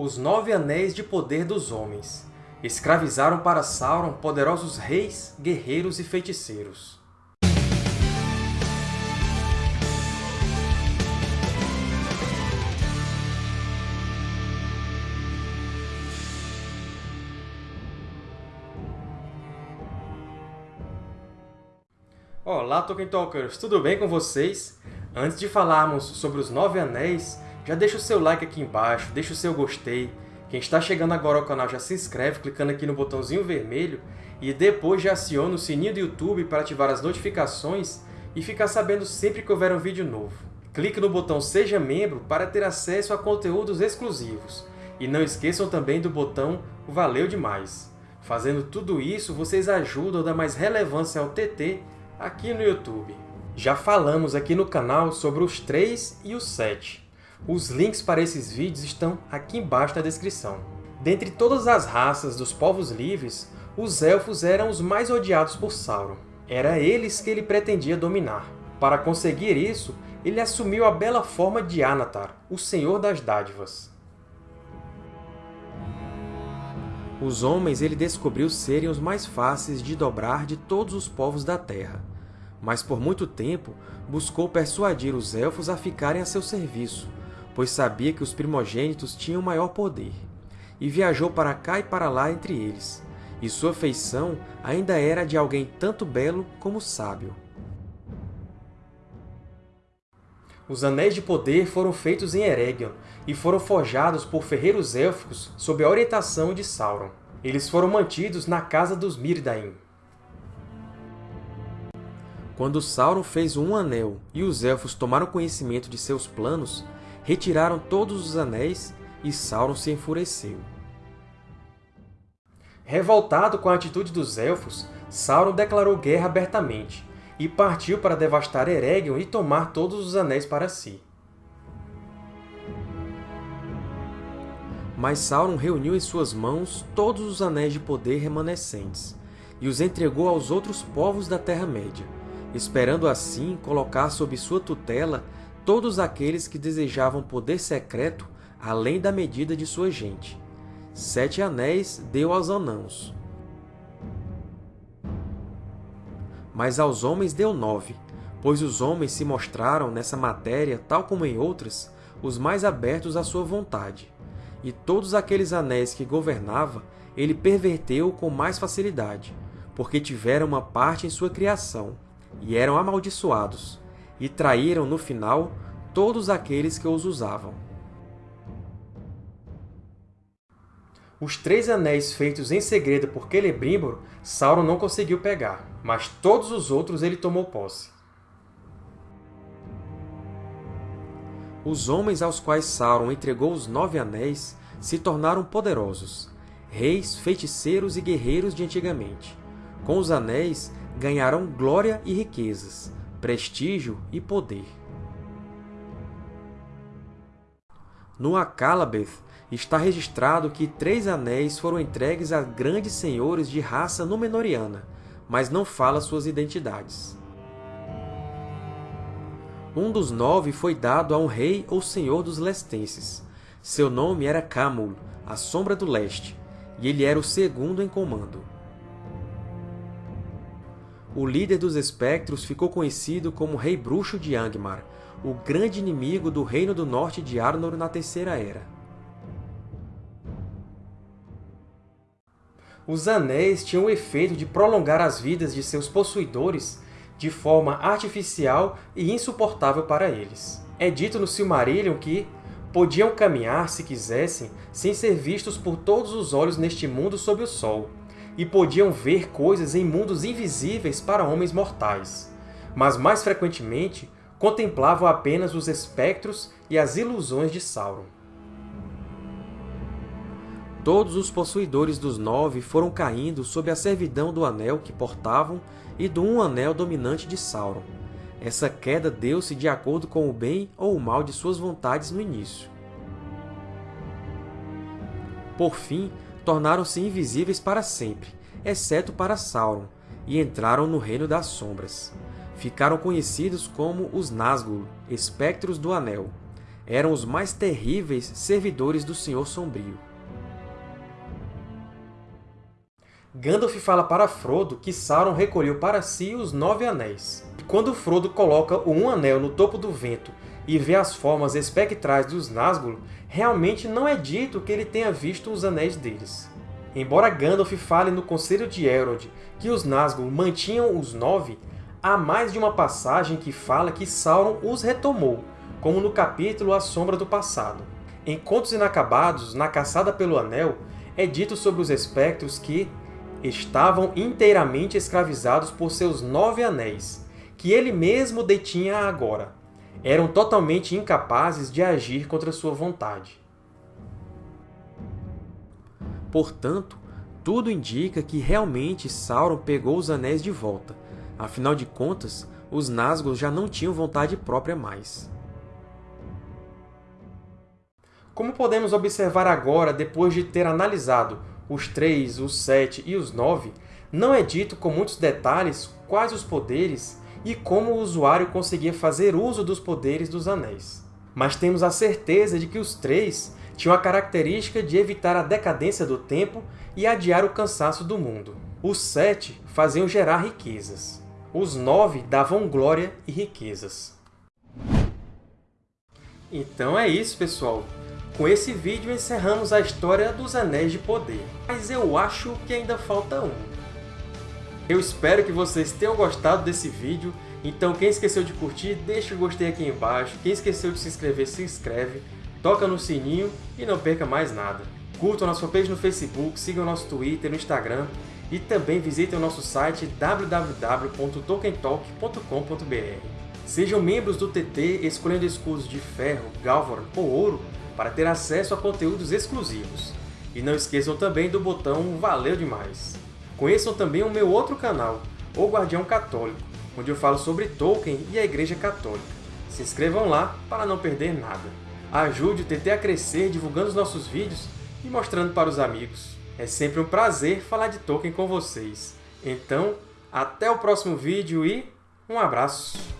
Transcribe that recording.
Os Nove Anéis de Poder dos Homens escravizaram para Sauron poderosos reis, guerreiros e feiticeiros. Olá, Tolkien Talkers! Tudo bem com vocês? Antes de falarmos sobre os Nove Anéis, já deixa o seu like aqui embaixo, deixa o seu gostei. Quem está chegando agora ao canal já se inscreve clicando aqui no botãozinho vermelho e depois já aciona o sininho do YouTube para ativar as notificações e ficar sabendo sempre que houver um vídeo novo. Clique no botão Seja Membro para ter acesso a conteúdos exclusivos. E não esqueçam também do botão Valeu Demais! Fazendo tudo isso, vocês ajudam a dar mais relevância ao TT aqui no YouTube. Já falamos aqui no canal sobre os 3 e os 7. Os links para esses vídeos estão aqui embaixo na descrição. Dentre todas as raças dos povos livres, os Elfos eram os mais odiados por Sauron. Era eles que ele pretendia dominar. Para conseguir isso, ele assumiu a bela forma de Anatar, o Senhor das Dádivas. Os homens ele descobriu serem os mais fáceis de dobrar de todos os povos da Terra, mas por muito tempo buscou persuadir os Elfos a ficarem a seu serviço, pois sabia que os primogênitos tinham maior poder, e viajou para cá e para lá entre eles, e sua feição ainda era de alguém tanto belo como sábio. Os Anéis de Poder foram feitos em Eregion e foram forjados por ferreiros élficos sob a orientação de Sauron. Eles foram mantidos na Casa dos Mírdain. Quando Sauron fez um anel e os Elfos tomaram conhecimento de seus planos, retiraram todos os anéis e Sauron se enfureceu. Revoltado com a atitude dos Elfos, Sauron declarou guerra abertamente e partiu para devastar Eregion e tomar todos os anéis para si. Mas Sauron reuniu em suas mãos todos os anéis de poder remanescentes e os entregou aos outros povos da Terra-média, esperando assim colocar sob sua tutela todos aqueles que desejavam poder secreto além da medida de sua gente. Sete anéis deu aos anãos. Mas aos homens deu nove, pois os homens se mostraram nessa matéria, tal como em outras, os mais abertos à sua vontade. E todos aqueles anéis que governava, ele perverteu com mais facilidade, porque tiveram uma parte em sua criação, e eram amaldiçoados, e traíram, no final, todos aqueles que os usavam. Os três anéis feitos em segredo por Celebrimbor, Sauron não conseguiu pegar, mas todos os outros ele tomou posse. Os homens aos quais Sauron entregou os Nove Anéis se tornaram poderosos, reis, feiticeiros e guerreiros de antigamente. Com os anéis, ganharam glória e riquezas, prestígio e poder. No Akallabeth está registrado que três anéis foram entregues a grandes senhores de raça Númenoriana, mas não fala suas identidades. Um dos nove foi dado a um rei ou senhor dos Lestenses. Seu nome era Camul, a Sombra do Leste, e ele era o segundo em comando. O líder dos Espectros ficou conhecido como Rei Bruxo de Angmar, o grande inimigo do Reino do Norte de Arnor na Terceira Era. Os Anéis tinham o efeito de prolongar as vidas de seus possuidores de forma artificial e insuportável para eles. É dito no Silmarillion que podiam caminhar, se quisessem, sem ser vistos por todos os olhos neste mundo sob o Sol, e podiam ver coisas em mundos invisíveis para homens mortais, mas mais frequentemente contemplavam apenas os espectros e as ilusões de Sauron. Todos os possuidores dos Nove foram caindo sob a servidão do Anel que portavam e do Um Anel dominante de Sauron. Essa queda deu-se de acordo com o bem ou o mal de suas vontades no início. Por fim, tornaram-se invisíveis para sempre, exceto para Sauron, e entraram no Reino das Sombras ficaram conhecidos como os Nazgûl, Espectros do Anel. eram os mais terríveis servidores do Senhor Sombrio. Gandalf fala para Frodo que Sauron recolheu para si os Nove Anéis. E quando Frodo coloca o Um Anel no topo do vento e vê as formas espectrais dos Nazgûl, realmente não é dito que ele tenha visto os Anéis deles. Embora Gandalf fale no Conselho de Elrond que os Nazgûl mantinham os Nove, há mais de uma passagem que fala que Sauron os retomou, como no capítulo A Sombra do Passado. Em Contos Inacabados, na Caçada pelo Anel, é dito sobre os espectros que estavam inteiramente escravizados por seus nove anéis, que ele mesmo detinha agora. Eram totalmente incapazes de agir contra sua vontade. Portanto, tudo indica que realmente Sauron pegou os anéis de volta. Afinal de contas, os Nazgûl já não tinham vontade própria mais. Como podemos observar agora, depois de ter analisado os 3, os 7 e os 9, não é dito com muitos detalhes quais os poderes e como o usuário conseguia fazer uso dos poderes dos Anéis. Mas temos a certeza de que os três tinham a característica de evitar a decadência do tempo e adiar o cansaço do mundo. Os sete faziam gerar riquezas. Os nove davam glória e riquezas. Então é isso, pessoal! Com esse vídeo encerramos a história dos Anéis de Poder, mas eu acho que ainda falta um. Eu espero que vocês tenham gostado desse vídeo, então quem esqueceu de curtir, deixa o gostei aqui embaixo, quem esqueceu de se inscrever, se inscreve, toca no sininho e não perca mais nada. Curtam a nossa fanpage no Facebook, sigam o nosso Twitter, no Instagram e também visitem o nosso site www.tolkientalk.com.br. Sejam membros do TT escolhendo escudos de ferro, galvan ou ouro para ter acesso a conteúdos exclusivos. E não esqueçam também do botão Valeu Demais! Conheçam também o meu outro canal, O Guardião Católico, onde eu falo sobre Tolkien e a Igreja Católica. Se inscrevam lá para não perder nada. Ajude o TT a crescer divulgando os nossos vídeos e mostrando para os amigos. É sempre um prazer falar de Tolkien com vocês. Então, até o próximo vídeo e um abraço!